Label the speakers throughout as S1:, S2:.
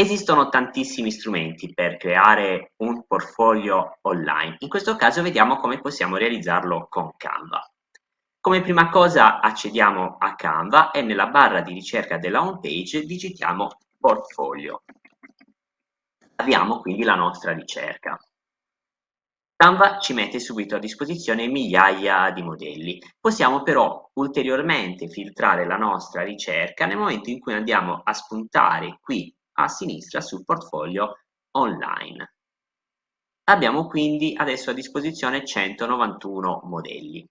S1: Esistono tantissimi strumenti per creare un portfolio online. In questo caso vediamo come possiamo realizzarlo con Canva. Come prima cosa accediamo a Canva e nella barra di ricerca della home page digitiamo portfolio. Avviamo quindi la nostra ricerca. Canva ci mette subito a disposizione migliaia di modelli. Possiamo però ulteriormente filtrare la nostra ricerca nel momento in cui andiamo a spuntare qui a sinistra sul portfolio online. Abbiamo quindi adesso a disposizione 191 modelli.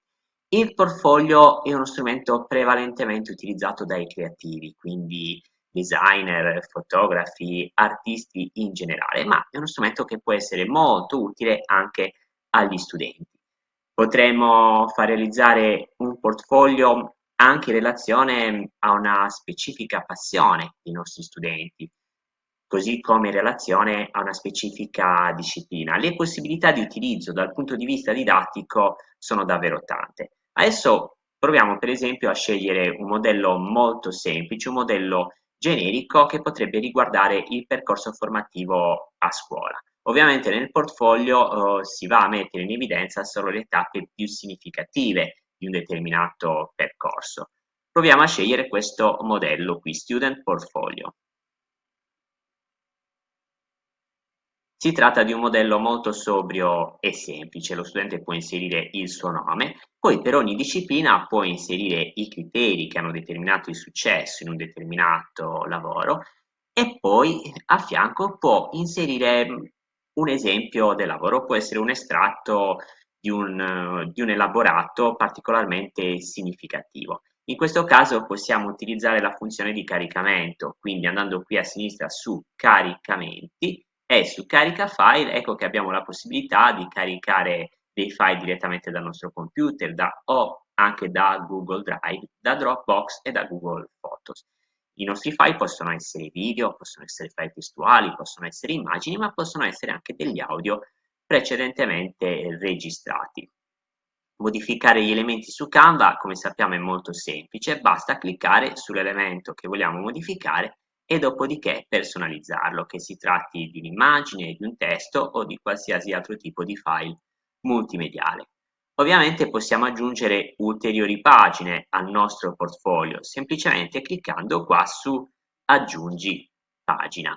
S1: Il portfolio è uno strumento prevalentemente utilizzato dai creativi, quindi designer, fotografi, artisti in generale, ma è uno strumento che può essere molto utile anche agli studenti. Potremmo far realizzare un portfolio anche in relazione a una specifica passione dei nostri studenti, così come in relazione a una specifica disciplina. Le possibilità di utilizzo dal punto di vista didattico sono davvero tante. Adesso proviamo per esempio a scegliere un modello molto semplice, un modello generico che potrebbe riguardare il percorso formativo a scuola. Ovviamente nel portfolio eh, si va a mettere in evidenza solo le tappe più significative di un determinato percorso. Proviamo a scegliere questo modello qui, Student Portfolio. Si tratta di un modello molto sobrio e semplice, lo studente può inserire il suo nome, poi per ogni disciplina può inserire i criteri che hanno determinato il successo in un determinato lavoro e poi a fianco può inserire un esempio del lavoro, può essere un estratto di un, di un elaborato particolarmente significativo. In questo caso possiamo utilizzare la funzione di caricamento, quindi andando qui a sinistra su caricamenti e su carica file ecco che abbiamo la possibilità di caricare dei file direttamente dal nostro computer da, o anche da Google Drive, da Dropbox e da Google Photos. I nostri file possono essere video, possono essere file testuali, possono essere immagini, ma possono essere anche degli audio precedentemente registrati. Modificare gli elementi su Canva, come sappiamo, è molto semplice, basta cliccare sull'elemento che vogliamo modificare e dopodiché personalizzarlo, che si tratti di un'immagine, di un testo o di qualsiasi altro tipo di file multimediale. Ovviamente possiamo aggiungere ulteriori pagine al nostro portfolio semplicemente cliccando qua su aggiungi pagina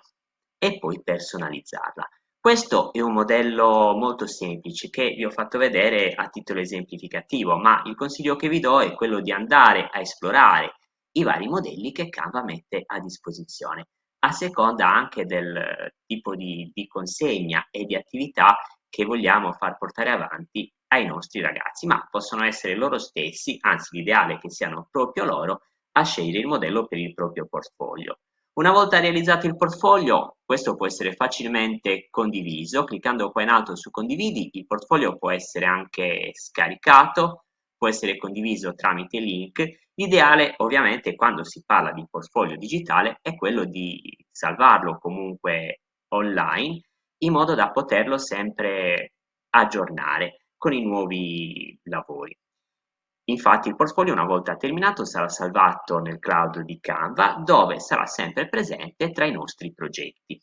S1: e poi personalizzarla. Questo è un modello molto semplice che vi ho fatto vedere a titolo esemplificativo, ma il consiglio che vi do è quello di andare a esplorare i vari modelli che Canva mette a disposizione, a seconda anche del tipo di, di consegna e di attività che vogliamo far portare avanti ai nostri ragazzi, ma possono essere loro stessi, anzi l'ideale è che siano proprio loro, a scegliere il modello per il proprio portfolio. Una volta realizzato il portfolio, questo può essere facilmente condiviso, cliccando qua in alto su condividi, il portfolio può essere anche scaricato, può essere condiviso tramite link L'ideale ovviamente quando si parla di portfolio digitale è quello di salvarlo comunque online in modo da poterlo sempre aggiornare con i nuovi lavori. Infatti il portfolio una volta terminato sarà salvato nel cloud di Canva dove sarà sempre presente tra i nostri progetti.